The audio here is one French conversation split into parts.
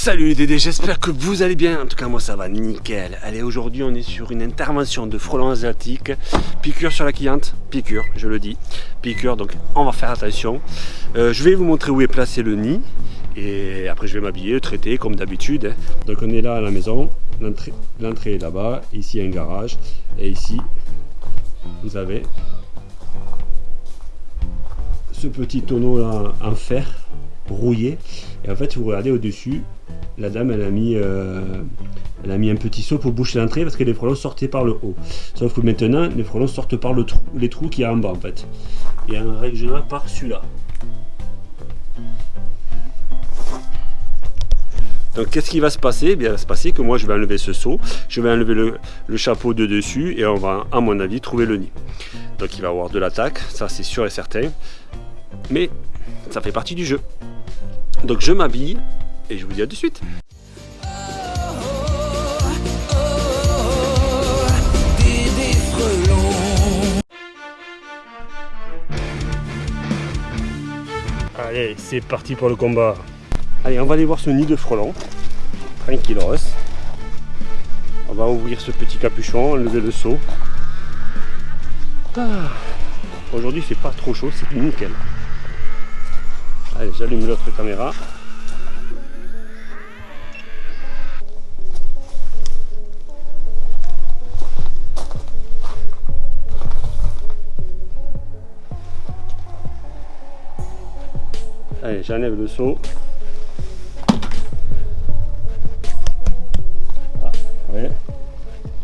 Salut les Dédés, j'espère que vous allez bien. En tout cas, moi ça va nickel. Allez, aujourd'hui on est sur une intervention de frelons asiatiques. Piqûre sur la cliente, piqûre, je le dis. Piqûre, donc on va faire attention. Euh, je vais vous montrer où est placé le nid. Et après je vais m'habiller, le traiter comme d'habitude. Donc on est là à la maison. L'entrée est là-bas. Ici un garage. Et ici, vous avez ce petit tonneau là en fer rouillé et en fait vous regardez au dessus la dame elle a mis euh, elle a mis un petit seau pour boucher l'entrée parce que les frelons sortaient par le haut sauf que maintenant les frelons sortent par le trou les trous qu'il y a en bas en fait et en règle par celui-là Donc qu'est-ce qui va se passer? Eh bien, Il va se passer que moi je vais enlever ce seau, je vais enlever le, le, chapeau de dessus et on va à mon avis trouver le nid. Donc il va avoir de l'attaque, ça c'est sûr et certain. Mais ça fait partie du jeu. Donc je m'habille et je vous dis à tout de suite. Allez, c'est parti pour le combat. Allez, on va aller voir ce nid de frelons. Tranquillos. On va ouvrir ce petit capuchon, enlever le seau. Ah. Aujourd'hui, c'est pas trop chaud, c'est nickel. J'allume l'autre caméra. Allez, j'enlève le seau. Ah.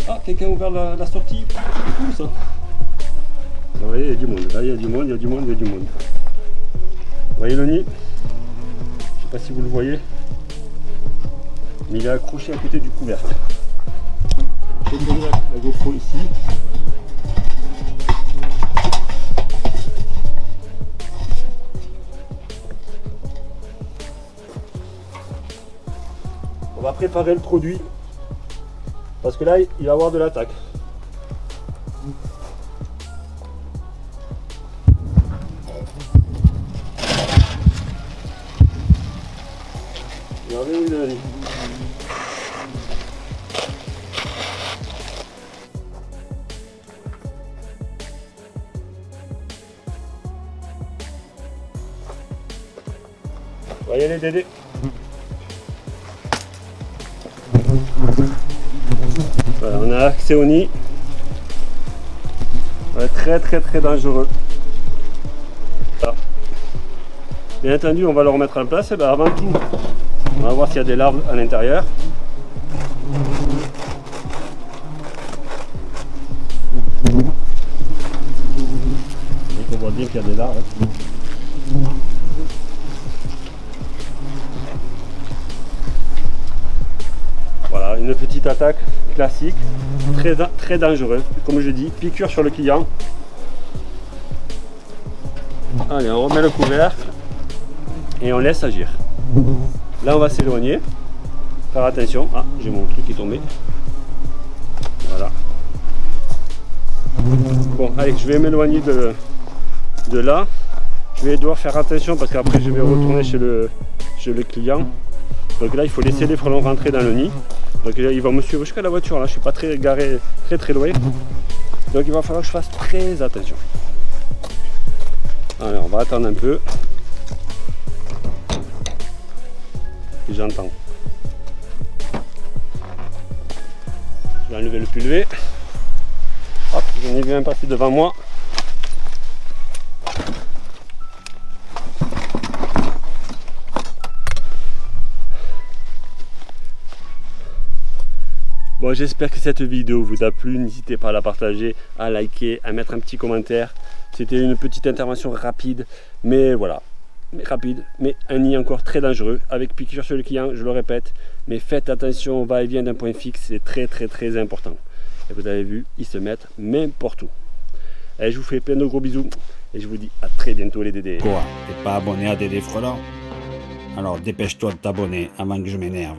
Ah, quelqu'un a ouvert la, sortie. C'est ça. Vous voyez, il y a du monde. Là, il y a du monde, il y a du monde, il y a du monde. Voyez le nid Je sais pas si vous le voyez. Mais il est accroché à côté du couvercle. GoPro ici. On va préparer le produit parce que là il va y avoir de l'attaque. On va y aller Dédé. Voilà, on a accès au nid. très très très dangereux. Bien entendu, on va le remettre en place. Et ben, avant tout, on va voir s'il y a des larves à l'intérieur. On voit bien qu'il y a des larves. Hein. Voilà, une petite attaque classique, très, très dangereuse. Comme je dis, piqûre sur le client. Allez, on remet le couvercle et on laisse agir. Là, on va s'éloigner. Faire attention. Ah, j'ai mon truc qui est tombé. Voilà. Bon, allez, je vais m'éloigner de, de là. Je vais devoir faire attention parce qu'après, je vais retourner chez le, chez le client. Donc là, il faut laisser les frelons rentrer dans le nid. Donc là, il va me suivre jusqu'à la voiture. Là, je suis pas très garé, très très loin. Donc il va falloir que je fasse très attention. Allez, on va attendre un peu. J'entends. Je vais enlever le pulvé. Hop, j'en ai vu un passer devant moi. Bon, j'espère que cette vidéo vous a plu. N'hésitez pas à la partager, à liker, à mettre un petit commentaire. C'était une petite intervention rapide, mais voilà, rapide, mais un nid encore très dangereux, avec piqûre sur le client, je le répète, mais faites attention au va-et-vient d'un point fixe, c'est très très très important. Et vous avez vu, ils se mettent n'importe où. Et je vous fais plein de gros bisous, et je vous dis à très bientôt les Dédés. Quoi T'es pas abonné à Dédé Frelant Alors dépêche-toi de t'abonner avant que je m'énerve.